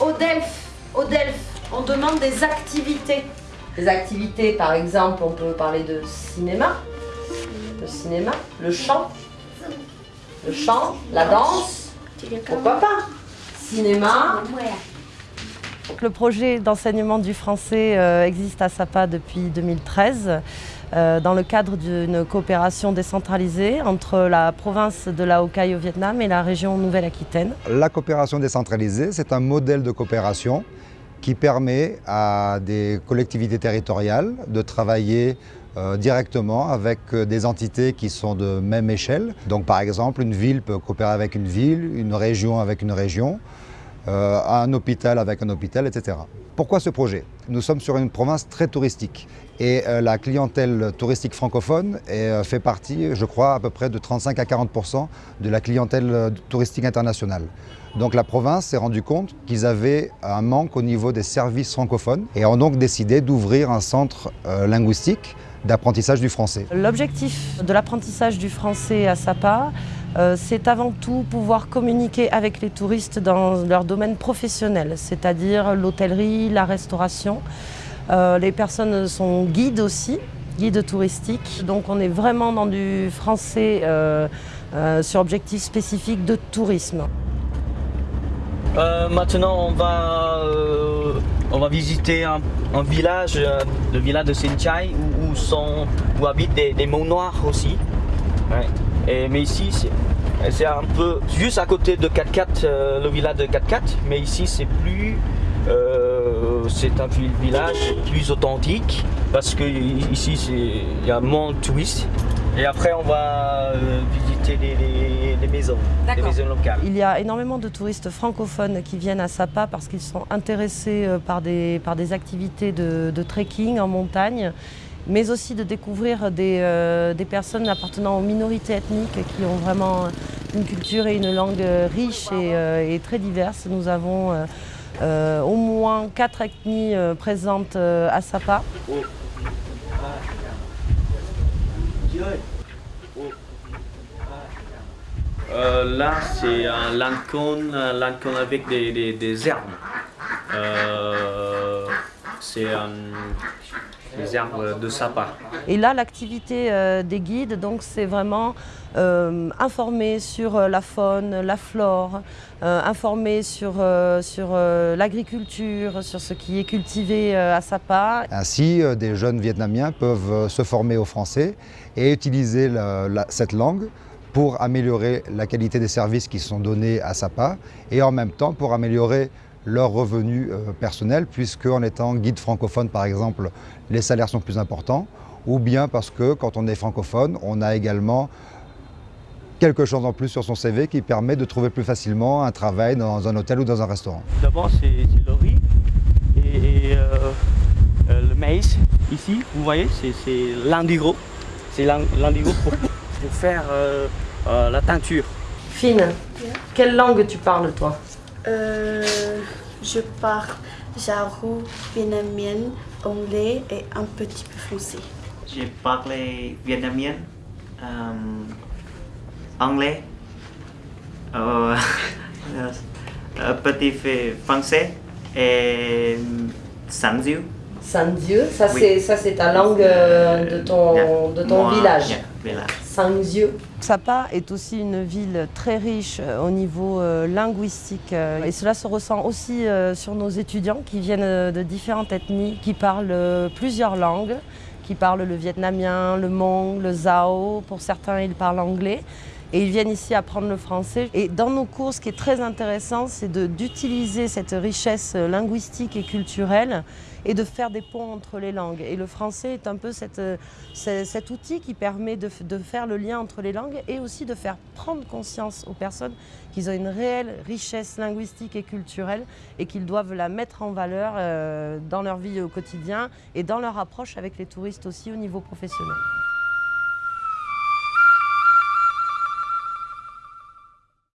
au DELF, au DELF, on demande des activités. Des activités, par exemple, on peut parler de cinéma, le cinéma, le chant, le chant, la danse, pourquoi pas Cinéma. Le projet d'enseignement du français euh, existe à SAPA depuis 2013 euh, dans le cadre d'une coopération décentralisée entre la province de la Hokkaido au Vietnam et la région Nouvelle-Aquitaine. La coopération décentralisée, c'est un modèle de coopération qui permet à des collectivités territoriales de travailler euh, directement avec euh, des entités qui sont de même échelle. Donc par exemple, une ville peut coopérer avec une ville, une région avec une région, euh, un hôpital avec un hôpital, etc. Pourquoi ce projet? Nous sommes sur une province très touristique et la clientèle touristique francophone fait partie, je crois, à peu près de 35 à 40% de la clientèle touristique internationale. Donc la province s'est rendue compte qu'ils avaient un manque au niveau des services francophones et ont donc décidé d'ouvrir un centre linguistique d'apprentissage du français. L'objectif de l'apprentissage du français à Sapa, euh, c'est avant tout pouvoir communiquer avec les touristes dans leur domaine professionnel, c'est-à-dire l'hôtellerie, la restauration. Euh, les personnes sont guides aussi, guides touristiques, donc on est vraiment dans du français euh, sur objectif spécifique de tourisme. maintenant, on va visiter un, village, le village de sont, où habitent des, des noirs aussi. Et, mais ici, c'est un peu juste à côté de 4 euh, le village de 4 mais ici c'est plus euh, c'est un village plus authentique parce que ici il y a moins de touristes. Et après on va visiter les, maisons, les maisons locales. Il y a énormément de touristes francophones qui viennent à Sapa parce qu'ils sont intéressés par des, par des activités de, de trekking en montagne mais aussi de découvrir des, euh, des, personnes appartenant aux minorités ethniques qui ont vraiment une culture et une langue riche et, euh, et très diverse. Nous avons euh, au moins quatre ethnies présentes à Sapa. là, c'est un lancône, avec des, des herbes. c'est un les arbres de sapin. Et là, l'activité euh, des guides, donc, c'est vraiment euh, informer sur euh, la faune, la flore, informer sur, sur l'agriculture, sur ce qui est cultivé à Sapa. Ainsi, des jeunes Vietnamiens peuvent se former au français et utiliser cette langue pour améliorer la qualité des services qui sont donnés à Sapa et en même temps pour améliorer leurs revenus euh, personnels, puisque en étant guide francophone, par exemple, les salaires sont plus importants, ou bien parce que quand on est francophone, on a également quelque chose en plus sur son CV qui permet de trouver plus facilement un travail dans un hôtel ou dans un restaurant. D'abord, c'est le riz et, euh, euh, le maïs. Ici, vous voyez, c'est l'indigo. C'est l'indigo pour, faire la teinture. Fine, quelle langue tu parles, toi? Euh, je parle jarou, vietnamien, anglais et un petit peu français. J'ai parlé vietnamien, euh, anglais, euh, un petit peu français et sanziu. Sanziu, ça c'est ta langue de ton, de ton village. Sanziu. Sapa est aussi une ville très riche euh, au niveau euh, linguistique euh, et cela se ressent aussi sur nos étudiants qui viennent de différentes ethnies, qui parlent plusieurs langues, qui parlent le vietnamien, le mong, le zao, pour certains ils parlent anglais et ils viennent ici apprendre le français. Et dans nos cours, ce qui est très intéressant, c'est d'utiliser cette richesse linguistique et culturelle et de faire des ponts entre les langues. Et le français est un peu cet outil qui permet de, de, faire le lien entre les langues et aussi de faire prendre conscience aux personnes qu'ils ont une réelle richesse linguistique et culturelle et qu'ils doivent la mettre en valeur euh, dans leur vie au quotidien et dans leur approche avec les touristes aussi au niveau professionnel.